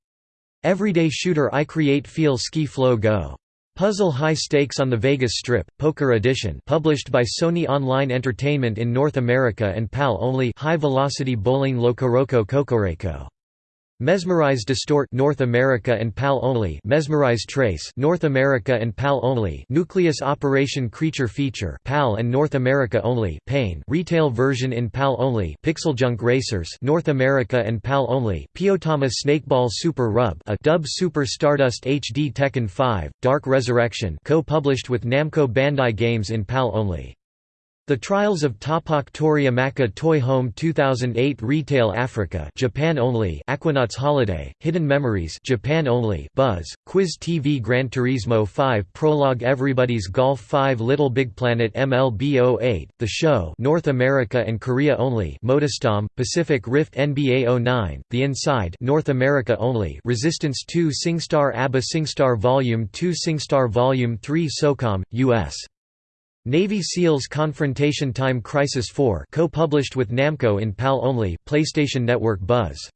Everyday shooter I Create Feel Ski Flow Go. Puzzle High Stakes on the Vegas Strip, Poker Edition published by Sony Online Entertainment in North America and PAL only High Velocity Bowling Locoroco Kokoreko Mesmerize Distort North America and PAL only. Mesmerize Trace North America and PAL only. Nucleus Operation Creature Feature PAL and North America only. Pain Retail version in PAL only. Pixel Junk Racers North America and PAL only. Piotama Snakeball Super Rub a dub Super Stardust HD Tekken 5 Dark Resurrection co-published with Namco Bandai Games in PAL only the Trials of Tapak Toriyamaka Toy Home 2008 Retail Africa Japan only Aquanauts Holiday, Hidden Memories Japan only Buzz, Quiz TV Gran Turismo 5 Prologue Everybody's Golf 5 Little Big Planet MLB 08, The Show North America and Korea only MotorStorm, Pacific Rift NBA 09, The Inside North America only Resistance 2 SingStar ABBA SingStar Volume 2 SingStar Volume 3 SOCOM, U.S. Navy SEALs Confrontation Time Crisis 4 co-published with Namco in PAL only, PlayStation Network Buzz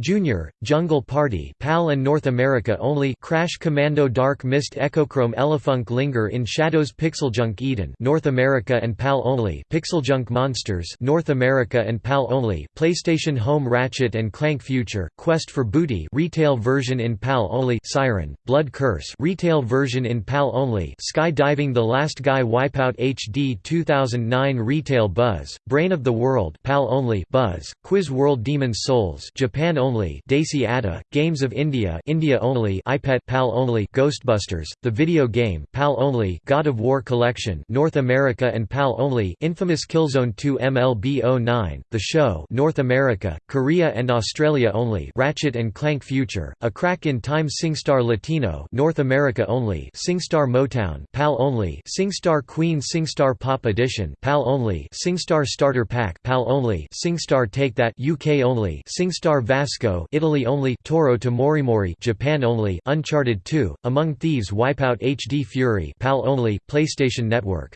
Junior, Jungle Party PAL and North America only Crash Commando Dark Mist Echochrome Elefunk Linger in Shadows Pixeljunk Eden North America and PAL only Pixeljunk Monsters North America and PAL only PlayStation Home Ratchet and Clank Future Quest for Booty retail version in PAL only Siren Blood Curse retail version in PAL only Skydiving The Last Guy Wipeout HD 2009 retail Buzz Brain of the World PAL only Buzz Quiz World Demon's Souls Japan only only Desi Adda, Games of India India only EyePet PAL only Ghostbusters, the video game PAL only God of War Collection North America and PAL only Infamous Killzone 2 MLB 09, The Show North America, Korea and Australia only Ratchet and Clank Future, A Crack in Time SingStar Latino North America only SingStar Motown PAL only SingStar Queen SingStar Pop Edition PAL only SingStar Starter Pack PAL only SingStar Take That UK only SingStar Vasco Italy only Toro to Morimori Japan only Uncharted 2 Among Thieves Wipeout HD Fury PAL only PlayStation Network.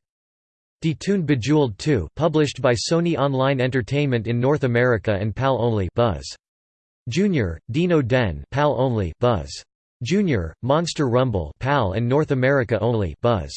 Detuned Bejeweled 2 published by Sony Online Entertainment in North America and PAL only Buzz. Junior Dino Den PAL only Buzz. Junior Monster Rumble PAL and North America only Buzz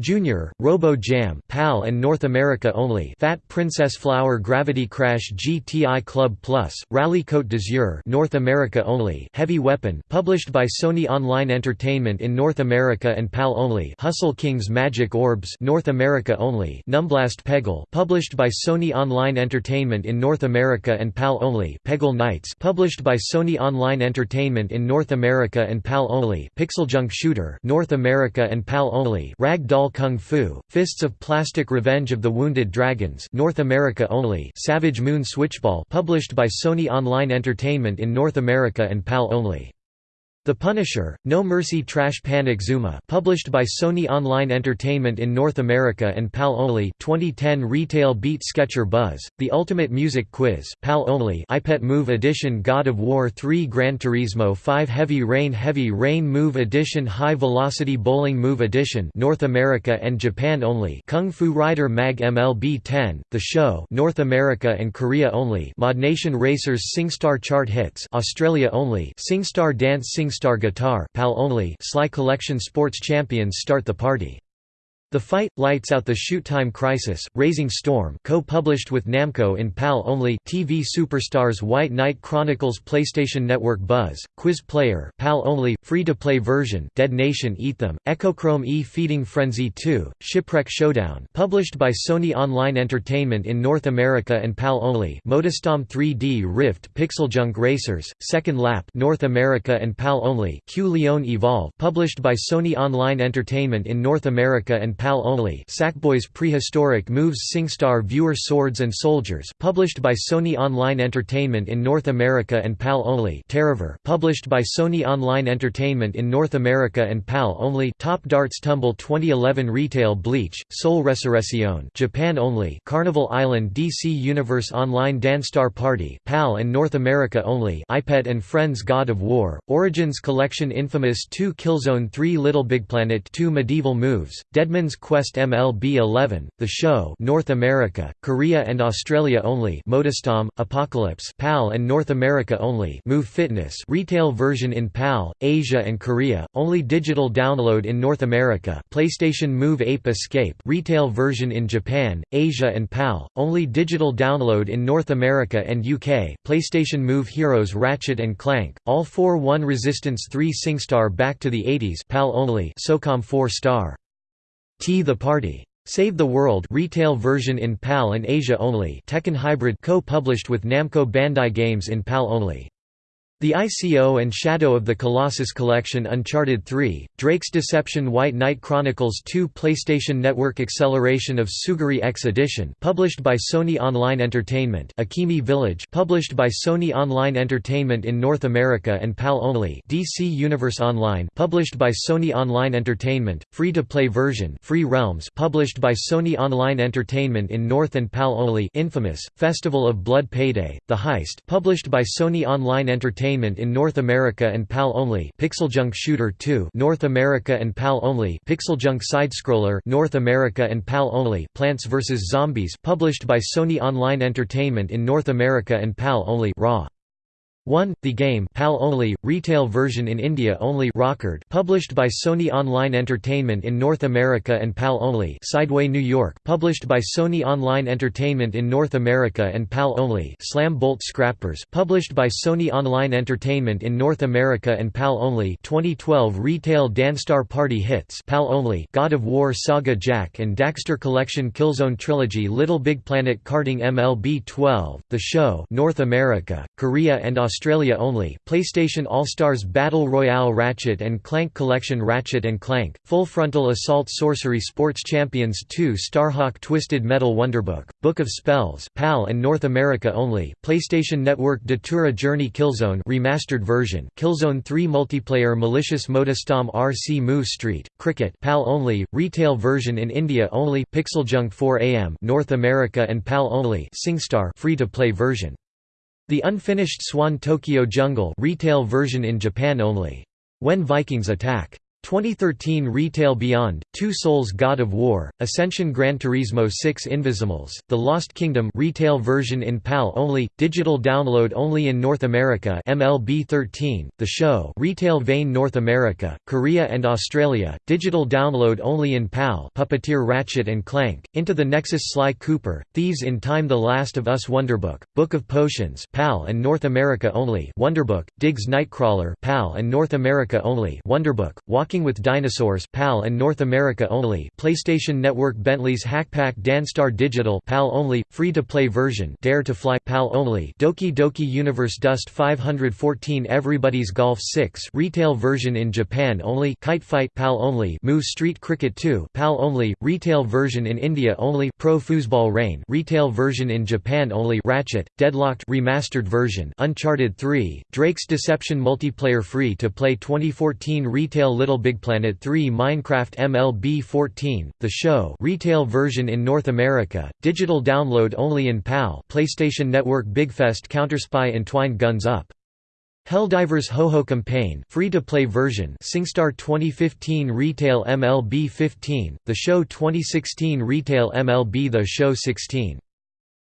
Junior, Robo Jam PAL and North America only Fat Princess Flower Gravity Crash GTI Club Plus, Rally Côte d'Azur North America only Heavy Weapon published by Sony Online Entertainment in North America and PAL only Hustle Kings Magic Orbs North America only Numblast Peggle published by Sony Online Entertainment in North America and PAL only Peggle Knights published by Sony Online Entertainment in North America and PAL only Pixeljunk Shooter North America and PAL only Rag Doll Kung Fu, Fists of Plastic Revenge of the Wounded Dragons North America only Savage Moon Switchball published by Sony Online Entertainment in North America and PAL only the Punisher, No Mercy Trash Panic Zuma published by Sony Online Entertainment in North America and PAL Only 2010 Retail Beat Sketcher Buzz, The Ultimate Music Quiz PAL Only EyePet Move Edition God of War 3 Gran Turismo 5 Heavy Rain Heavy Rain Move Edition High Velocity Bowling Move Edition North America and Japan Only Kung Fu Rider Mag MLB 10, The Show North America and Korea Only ModNation Racers SingStar Chart Hits Australia Only SingStar Dance Sing Star Guitar PAL only Sly Collection Sports Champions start the party. The Fight, Lights Out the Shoot Time Crisis, Razing Storm co-published with Namco in PAL only TV Superstars White Knight Chronicles PlayStation Network Buzz, Quiz Player PAL only, free-to-play version Dead Nation Eat Them, Echochrome E Feeding Frenzy 2, Shipwreck Showdown published by Sony Online Entertainment in North America and PAL only MotorStorm 3D Rift Pixeljunk Racers, Second Lap North America and PAL only Q Leon Evolve published by Sony Online Entertainment in North America and PAL only Sackboy's Prehistoric Moves SingStar Viewer Swords and Soldiers published by Sony Online Entertainment in North America and PAL only Terrorver published by Sony Online Entertainment in North America and PAL only Top Darts Tumble 2011 Retail Bleach, Soul Resurrection Japan only Carnival Island DC Universe Online DanceStar Party PAL and North America only EyePet and Friends God of War, Origins Collection Infamous 2 Killzone 3 Little Big Planet 2 Medieval Moves, Quest MLB 11, The Show North America, Korea and Australia only MotorStorm, Apocalypse PAL and North America only Move Fitness retail version in PAL, Asia and Korea, only digital download in North America PlayStation Move Ape Escape retail version in Japan, Asia and PAL, only digital download in North America and UK PlayStation Move Heroes Ratchet and Clank, All 4-1 Resistance 3 SingStar Back to the 80s PAL only SOCOM 4 star T the Party. Save the World retail version in PAL and Asia only Tekken Hybrid co-published with Namco Bandai Games in PAL only. The ICO and Shadow of the Colossus Collection Uncharted 3, Drake's Deception White Knight Chronicles 2 PlayStation Network Acceleration of Suguri X Edition published by Sony Online Entertainment Akimi Village published by Sony Online Entertainment in North America and PAL only DC Universe Online published by Sony Online Entertainment, free-to-play version Free Realms published by Sony Online Entertainment in North and PAL only Infamous, Festival of Blood Payday, The Heist published by Sony Online Entertainment Entertainment in North America and PAL only Pixeljunk Shooter 2 North America and PAL only Pixeljunk Sidescroller North America and PAL only Plants vs. Zombies published by Sony Online Entertainment in North America and PAL only Raw 1. The Game PAL only, retail version in India only Rochard published by Sony Online Entertainment in North America and PAL only Sideway New York published by Sony Online Entertainment in North America and PAL only Slam Bolt Scrappers published by Sony Online Entertainment in North America and PAL only 2012 Retail DanceStar Party Hits PAL only God of War Saga Jak and Daxter Collection Killzone Trilogy Little Big Planet Karting MLB 12 The Show North America, Korea and Australia Australia only, PlayStation All-Stars Battle Royale Ratchet & Clank Collection Ratchet & Clank, Full Frontal Assault Sorcery Sports Champions 2 Starhawk Twisted Metal Wonderbook, Book of Spells PAL and North America only, PlayStation Network Datura Journey Killzone remastered version Killzone 3 Multiplayer Malicious MotorStorm RC Move Street, Cricket PAL only, retail version in India only Pixeljunk 4 AM North America and PAL only SingStar free-to-play version the unfinished Swan Tokyo Jungle retail version in Japan only. When Vikings Attack 2013 Retail Beyond, Two Souls God of War, Ascension Gran Turismo 6 Invizimals, The Lost Kingdom retail version in PAL only, digital download only in North America MLB 13, The Show retail vein North America, Korea and Australia, digital download only in PAL Puppeteer Ratchet & Clank, Into the Nexus Sly Cooper, Thieves in Time The Last of Us Wonderbook, Book of Potions PAL and North America only Wonderbook, Diggs Nightcrawler PAL and North America only Wonderbook, Walking With Dinosaurs PAL and North America only PlayStation Network Bentley's Hackpack DanceStar Digital PAL only, free-to-play version Dare to Fly PAL only Doki Doki Universe Dust 514 Everybody's Golf 6 retail version in Japan only Kite Fight PAL only Move Street Cricket 2 PAL only, retail version in India only Pro Foosball Rain retail version in Japan only Ratchet, Deadlocked remastered version Uncharted 3, Drake's Deception multiplayer free-to-play 2014 retail Little Big Planet 3 Minecraft MLB 14, The Show retail version in North America, digital download only in PAL PlayStation Network BigFest Counterspy Entwined Guns Up. Helldivers Ho-Ho Campaign free-to-play version SingStar 2015 Retail MLB 15, The Show 2016 Retail MLB The Show 16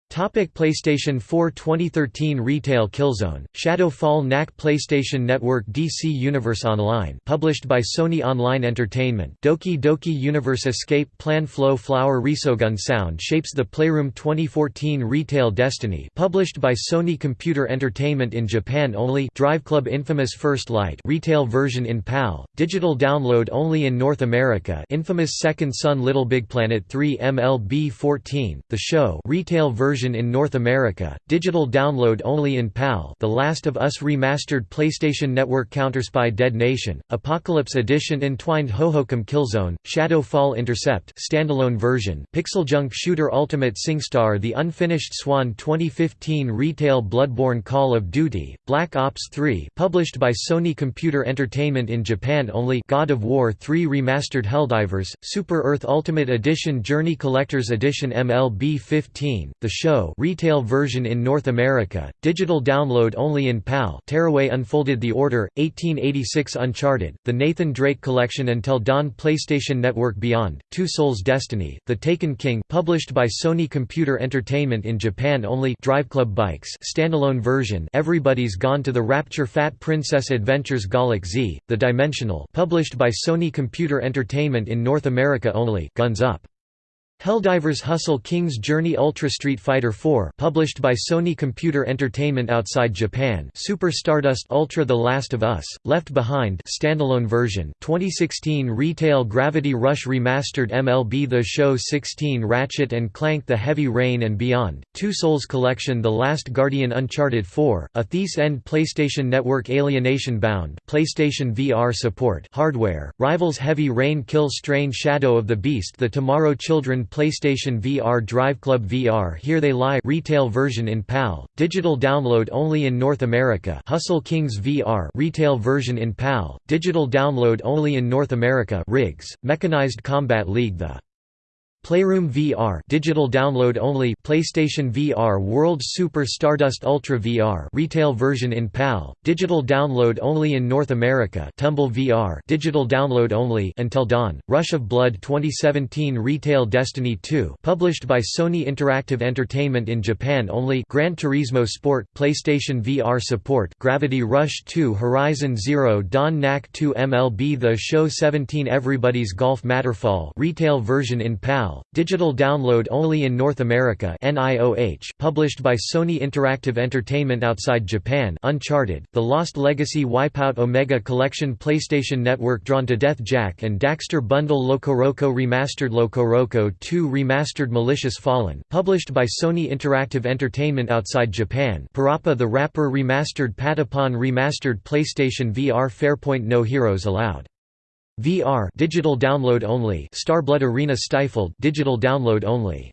Topic PlayStation 4 2013 Retail Killzone, Shadow Fall Knack PlayStation Network DC Universe Online published by Sony Online Entertainment. Doki Doki Universe Escape Plan Flow Flower Resogun Sound Shapes The Playroom 2014 Retail Destiny published by Sony Computer Entertainment in Japan only. Drive Club Infamous First Light retail version in PAL, digital download only in North America. Infamous Second Son Little Big Planet 3 MLB 14, The Show retail version version in North America, digital download only in PAL The Last of Us Remastered PlayStation Network Counterspy Dead Nation, Apocalypse Edition Entwined Hohokum Killzone, Shadow Fall Intercept standalone version Pixeljunk Shooter Ultimate SingStar The Unfinished Swan 2015 Retail Bloodborne Call of Duty, Black Ops 3 published by Sony Computer Entertainment in Japan only God of War 3 Remastered Helldivers, Super Earth Ultimate Edition Journey Collector's Edition MLB 15, The Show retail version in North America, digital download only in PAL Tearaway Unfolded The Order, 1886 Uncharted, The Nathan Drake Collection Until Dawn PlayStation Network Beyond, Two Souls Destiny, The Taken King published by Sony Computer Entertainment in Japan only Driveclub Bikes standalone version Everybody's Gone to the Rapture Fat Princess Adventures Galak-Z, The Dimensional published by Sony Computer Entertainment in North America only Guns Up Helldivers Hustle King's Journey Ultra Street Fighter 4 published by Sony Computer Entertainment outside Japan. Super Stardust Ultra The Last of Us, Left Behind standalone version. 2016 Retail Gravity Rush Remastered MLB The Show 16 Ratchet & Clank The Heavy Rain and Beyond, Two Souls Collection The Last Guardian Uncharted 4, A Thief's End PlayStation Network Alienation Bound. PlayStation VR support. Hardware, Rivals Heavy Rain Kill Strain Shadow of the Beast The Tomorrow Children PlayStation VR Drive Club VR Here They Lie retail version in PAL, digital download only in North America Hustle Kings VR retail version in PAL, digital download only in North America RIGS, Mechanized Combat League The Playroom VR digital download only PlayStation VR World Super Stardust Ultra VR retail version in PAL digital download only in North America Tumble VR digital download only Until Dawn Rush of Blood 2017 Retail Destiny 2 published by Sony Interactive Entertainment in Japan only Gran Turismo Sport PlayStation VR support Gravity Rush 2 Horizon Zero Dawn Knack 2 MLB The Show 17 Everybody's Golf Matterfall retail version in PAL digital download only in North America published by Sony Interactive Entertainment outside Japan Uncharted, The Lost Legacy Wipeout Omega Collection PlayStation Network Drawn to Death Jak and Daxter Bundle LocoRoco Remastered LocoRoco 2 Remastered Malicious Fallen, published by Sony Interactive Entertainment outside Japan Parappa the Rapper Remastered Patapon Remastered PlayStation VR Fairpoint No Heroes Allowed VR digital download only Starblood Arena Stifled digital download only.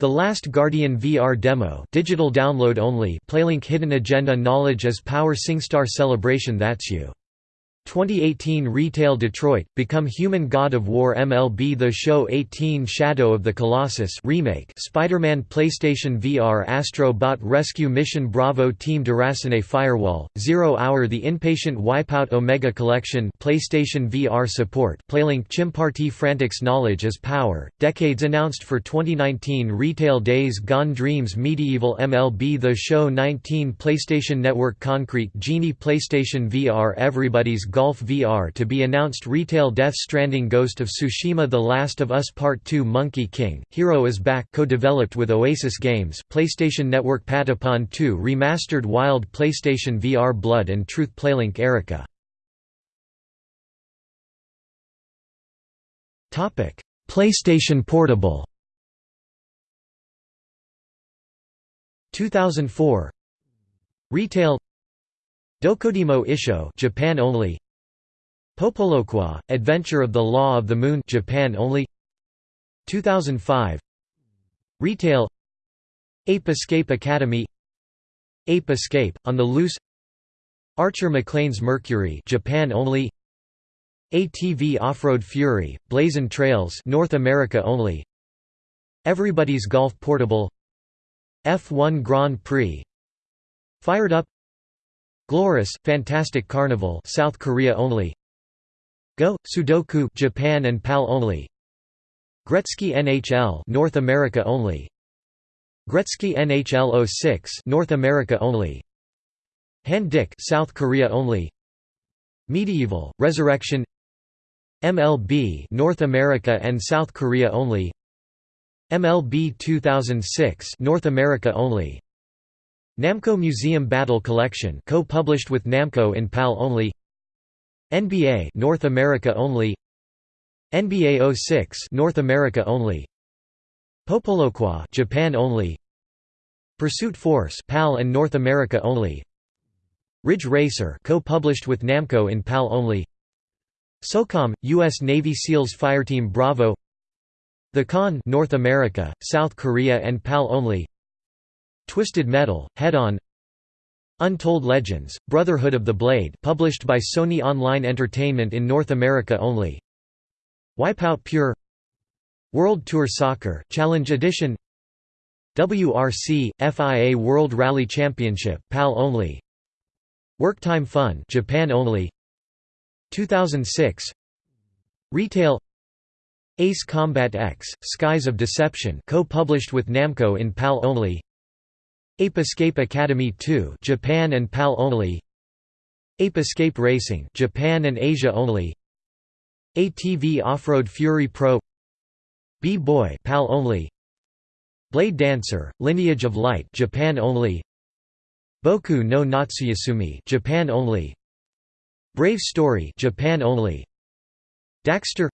The Last Guardian VR demo digital download only Playlink Hidden Agenda Knowledge as Power SingStar Celebration That's You 2018 Retail Detroit, Become Human God of War MLB The Show 18 Shadow of the Colossus remake Spider-Man PlayStation VR Astro Bot Rescue Mission Bravo Team Deracine Firewall, Zero Hour The Inpatient Wipeout Omega Collection PlayStation VR support Playlink Chimparty Frantics Knowledge is Power, Decades announced for 2019 Retail Days Gone Dreams MediEvil MLB The Show 19 PlayStation Network Concrete Genie PlayStation VR Everybody's Golf VR to be announced Retail Death Stranding Ghost of Tsushima The Last of Us Part 2 Monkey King, Hero is Back co-developed with Oasis Games PlayStation Network Patapon 2 Remastered Wild PlayStation VR Blood and Truth Playlink Erica. PlayStation Portable 2004 Retail Doko Demo Issho Japan only. PoPoLoCrois Adventure of the Law of the Moon Japan only. 2005 Retail. Ape Escape Academy. Ape Escape on the Loose. Archer McLean's Mercury Japan only. ATV Off-Road Fury Blazon Trails North America only. Everybody's Golf Portable. F1 Grand Prix. Fired Up Glorious, Fantastic Carnival South Korea only. Go, Sudoku Japan and PAL only. Gretzky NHL North America only. Gretzky NHL 06 North America only. Hand Dick South Korea only. MediEvil Resurrection. MLB North America and South Korea only. MLB 2006 North America only Namco Museum Battle Collection co-published with Namco in PAL only. NBA North America only. NBA 06 North America only. PoPoLoCrois Japan only. Pursuit Force PAL and North America only. Ridge Racer co-published with Namco in PAL only. SOCOM US Navy SEALs Fireteam Bravo. The Con North America, South Korea and PAL only Twisted Metal, Head On Untold Legends, Brotherhood of the Blade published by Sony Online Entertainment in North America only. Wipeout Pure World Tour Soccer Challenge Edition WRC, FIA World Rally Championship PAL only. Worktime Fun Japan only. 2006 Retail Ace Combat X, Skies of Deception co-published with Namco in PAL only Ape Escape Academy 2 Japan and PAL only. Ape Escape Racing Japan and Asia only. ATV Off-Road Fury Pro. B-Boy PAL only. Blade Dancer Lineage of Light Japan only. Boku no Natsuyasumi Japan only. Brave Story Japan only. Daxter.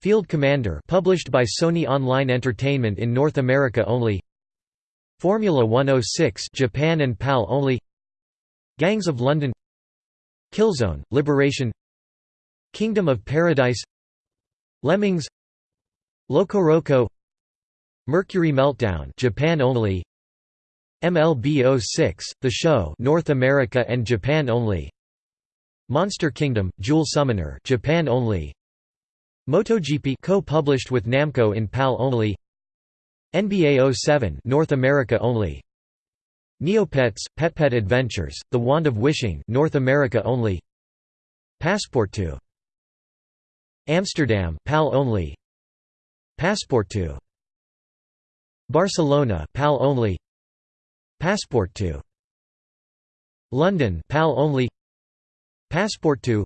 Field Commander published by Sony Online Entertainment in North America only Formula 106 Japan and PAL only. Gangs of London. Killzone Liberation. Kingdom of Paradise. Lemmings. LocoRoco Mercury Meltdown Japan only. MLB 06 The Show North America and Japan only. Monster Kingdom Jewel Summoner Japan only. MotoGP co-published with Namco in PAL only NBA 07 North America only. Neopets Pet Adventures The Wand of Wishing North America only. Passepartout Amsterdam PAL only. Passepartout Barcelona PAL only. Passepartout London PAL only. Passepartout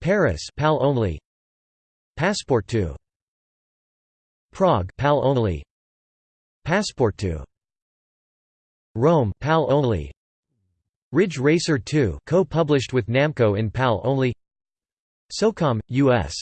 Paris PAL only. Passepartout Prague PAL only. Passepartout Rome PAL only. Ridge Racer 2 co-published with Namco in PAL only. SOCOM US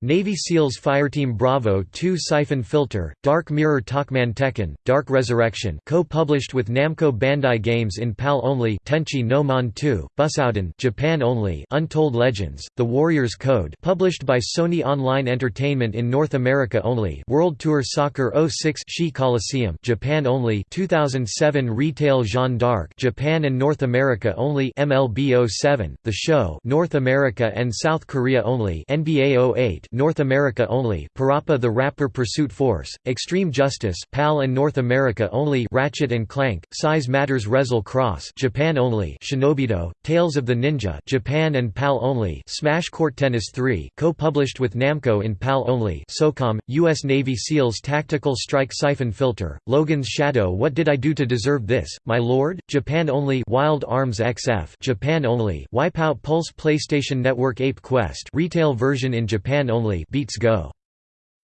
Navy SEALs Fireteam Bravo 2 Syphon Filter, Dark Mirror Talkman Tekken, Dark Resurrection co-published with Namco Bandai Games in PAL only Tenchi no Man 2, Busouden Japan only Untold Legends, The Warrior's Code published by Sony Online Entertainment in North America only World Tour Soccer 06 Shi Coliseum Japan only 2007 Retail Jeanne d'Arc Japan and North America only MLB 07, The Show North America and South Korea only NBA 08 North America only Parappa the Rapper Pursuit Force, Extreme Justice PAL and North America only Ratchet and Clank, Size Matters Rezel Cross Japan only Shinobido, Tales of the Ninja Japan and PAL only Smash Court Tennis 3 co-published with Namco in PAL only SOCOM, U.S. Navy SEALs Tactical Strike Syphon Filter, Logan's Shadow What Did I Do to Deserve This, My Lord? Japan only Wild Arms XF Japan only Wipeout Pulse PlayStation Network Ape Quest retail version in Japan only only Beats Go.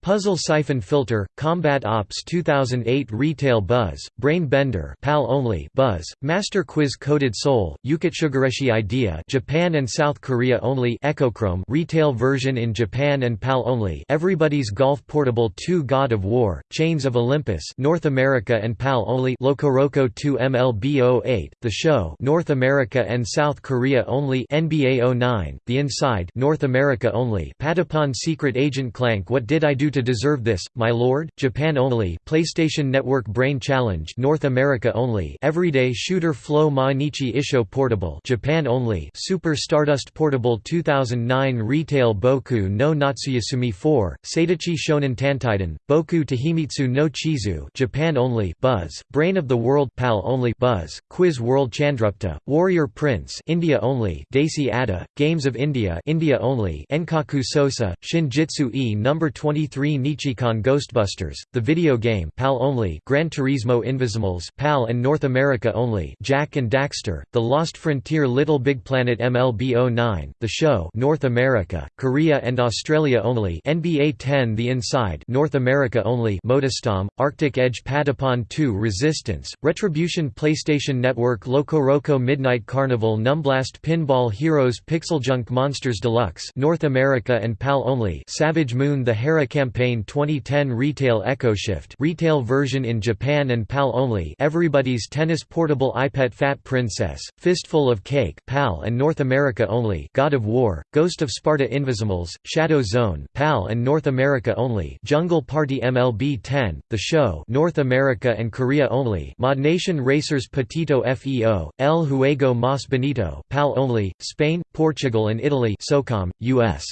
Puzzle Syphon Filter, Combat Ops 2008 Retail Buzz, Brain Bender PAL only Buzz, Master Quiz Coded Soul, Ukitsugareshi Idea Japan and South Korea only Echochrome Retail version in Japan and PAL only Everybody's Golf Portable 2 God of War, Chains of Olympus North America and PAL only LocoRoco 2 MLB 08, The Show North America and South Korea only NBA 09, The Inside North America only Patapon Secret Agent Clank What Did I Do to deserve this, my lord. Japan only. PlayStation Network Brain Challenge. North America only. Everyday Shooter Flow Mainichi Isho Portable. Japan only. Super Stardust Portable 2009 Retail Boku no Natsuyasumi 4. Seidachi Shonen Tantaiden. Boku Tahimitsu no Chizu. Japan only. Buzz. Brain of the World. PAL only. Buzz. Quiz World Chandragupta. Warrior Prince. India only. Desi Adda. Games of India. India only. Enkaku Sosa. Shinjitsu E number 23 3 Nichicon Ghostbusters, the video game PAL only Gran Turismo Invizimals PAL and North America only Jak and Daxter, The Lost Frontier Little Big Planet MLB 09, The Show North America, Korea and Australia only NBA 10 The Inside North America only MotorStorm, Arctic Edge Patapon 2 Resistance, Retribution PlayStation Network LocoRoco Midnight Carnival Numblast Pinball Heroes Pixel Junk Monsters Deluxe North America and PAL only Savage Moon The Hera Campaign Campaign 2010 Retail EchoShift retail version in Japan and PAL only. Everybody's Tennis Portable EyePet Fat Princess, Fistful of Cake PAL and North America only. God of War, Ghost of Sparta Invizimals, Shadow Zone PAL and North America only. Jungle Party MLB 10, The Show North America and Korea only. ModNation Racers Petito FEO, El Juego Mas Benito PAL only, Spain, Portugal and Italy. SOCOM, US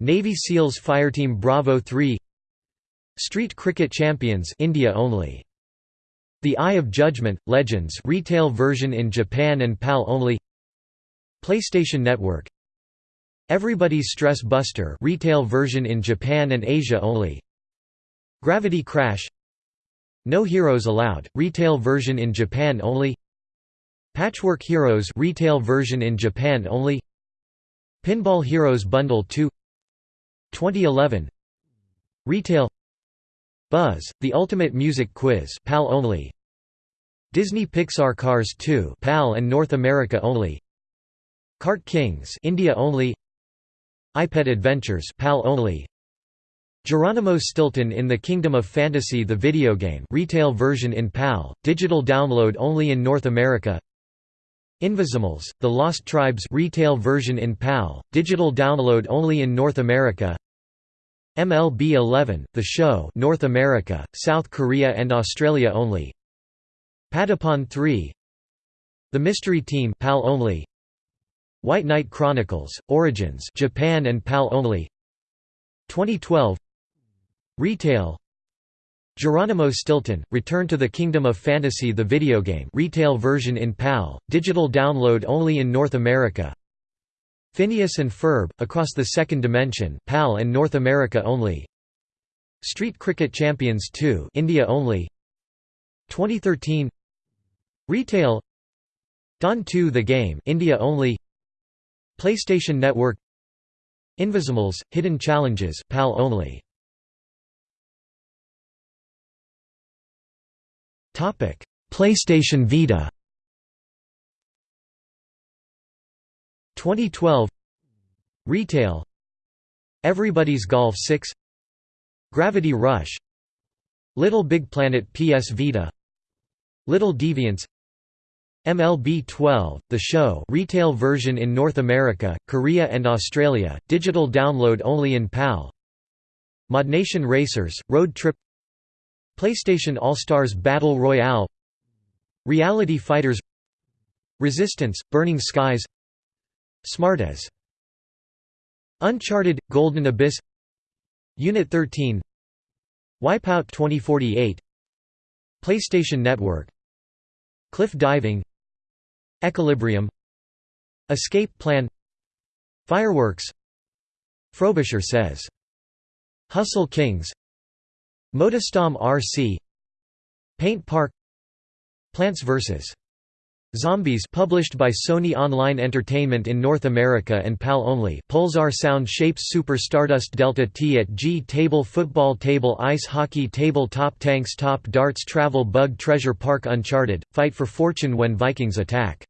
Navy SEALs Fireteam Bravo 3 Street Cricket Champions India only. The Eye of Judgment Legends retail version in Japan and PAL only. PlayStation Network Everybody's Stress Buster retail version in Japan and Asia only. Gravity Crash No Heroes Allowed retail version in Japan only. Patchwork Heroes retail version in Japan only. Pinball Heroes Bundle 2 2011 Retail. Buzz, The Ultimate Music Quiz PAL only. Disney Pixar Cars 2 PAL and North America only. Kart Kings India only. EyePet Adventures PAL only. Geronimo Stilton in the Kingdom of Fantasy the video game retail version in PAL, digital download only in North America Invizimals, The Lost Tribes retail version in PAL, digital download only in North America. MLB 11, The Show North America, South Korea and Australia only. Patapon 3 The Mystery Team PAL only. White Knight Chronicles, Origins Japan and PAL only. 2012 Retail Geronimo Stilton, Return to the Kingdom of Fantasy the video game retail version in PAL, digital download only in North America. Phineas and Ferb, Across the Second Dimension PAL and North America only. Street Cricket Champions 2 India only. 2013 Retail. Don 2 The Game India only. PlayStation Network. Invizimals, Hidden Challenges PAL only PlayStation Vita 2012 Retail Everybody's Golf 6 Gravity Rush Little Big Planet PS Vita Little Deviants MLB 12, The Show retail version in North America, Korea and Australia, digital download only in PAL ModNation Racers, Road Trip PlayStation All-Stars Battle Royale Reality Fighters Resistance, Burning Skies Smartass Uncharted – Golden Abyss Unit 13 Wipeout 2048 PlayStation Network Cliff Diving Equilibrium Escape Plan Fireworks Frobisher says Hustle Kings Motorstorm RC Paint Park. Plants vs. Zombies published by Sony Online Entertainment in North America and PAL only. Pulsar Sound Shapes Super Stardust Delta T at G Table Football Table Ice Hockey Table Top Tanks Top Darts Travel Bug Treasure Park Uncharted, Fight for Fortune When Vikings Attack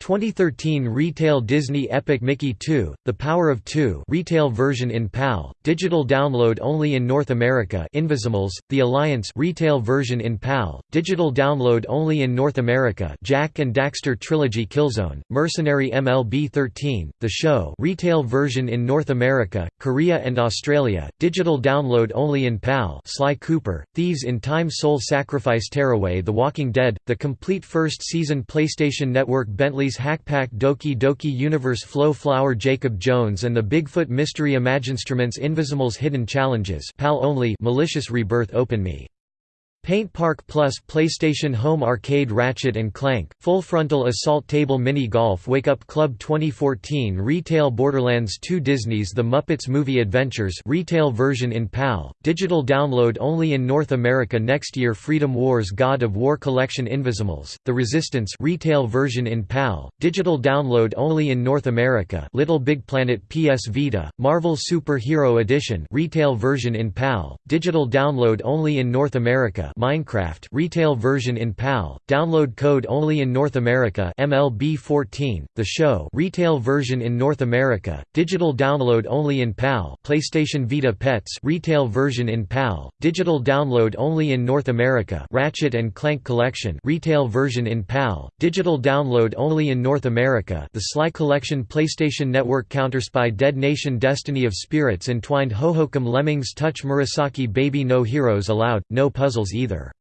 2013 Retail Disney Epic Mickey 2, The Power of Two retail version in PAL, digital download only in North America Invizimals, The Alliance retail version in PAL, digital download only in North America Jak and Daxter Trilogy Killzone, Mercenary MLB 13, The Show retail version in North America, Korea and Australia, digital download only in PAL Sly Cooper, Thieves in Time Soul Sacrifice Tearaway The Walking Dead, the complete first season PlayStation Network Bentley Hackpack Doki Doki Universe Flow Flower Jacob Jones and the Bigfoot Mystery Imaginstruments Invizimals Hidden Challenges PAL only Malicious Rebirth Open Me Paint Park Plus PlayStation Home Arcade Ratchet & Clank, Full Frontal Assault Table Mini Golf Wake Up Club 2014 Retail Borderlands 2 Disney's The Muppets Movie Adventures retail version in PAL, digital download only in North America next year Freedom Wars God of War Collection Invizimals, The Resistance retail version in PAL, digital download only in North America Little Big Planet PS Vita, Marvel Super Hero Edition retail version in PAL, digital download only in North America Minecraft retail version in PAL, download code only in North America. MLB 14, The Show. Retail version in North America, digital download only in PAL PlayStation Vita Pets retail version in PAL, digital download only in North America. Ratchet & Clank Collection retail version in PAL, digital download only in North America. The Sly Collection PlayStation Network Counterspy Dead Nation Destiny of Spirits Entwined Hohokum Lemmings Touch Murasaki Baby No Heroes Allowed, no puzzles either.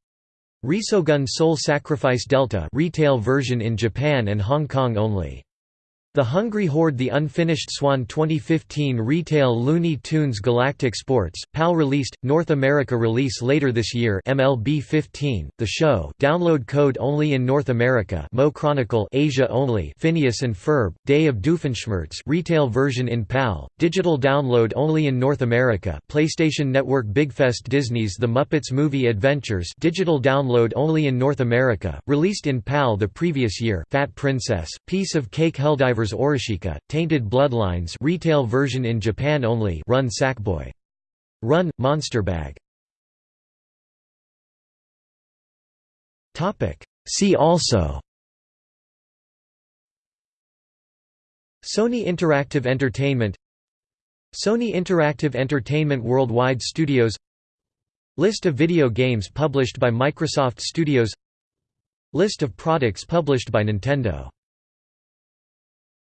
Resogun Soul Sacrifice Delta retail version in Japan and Hong Kong only. The Hungry Horde The Unfinished Swan 2015 Retail Looney Tunes Galactic Sports, PAL released, North America release later this year MLB 15, The Show download code only in North America Mo Chronicle Asia only Phineas and Ferb, Day of Doofenshmirtz retail version in PAL, digital download only in North America PlayStation Network Bigfest Disney's The Muppets Movie Adventures digital download only in North America, released in PAL the previous year Fat Princess, Piece of Cake Helldivers Survivors Oreshika, Tainted Bloodlines retail version in Japan only Run Sackboy. Run, Monster Bag. See also. Sony Interactive Entertainment. Sony Interactive Entertainment Worldwide Studios. List of video games published by Microsoft Studios. List of products published by Nintendo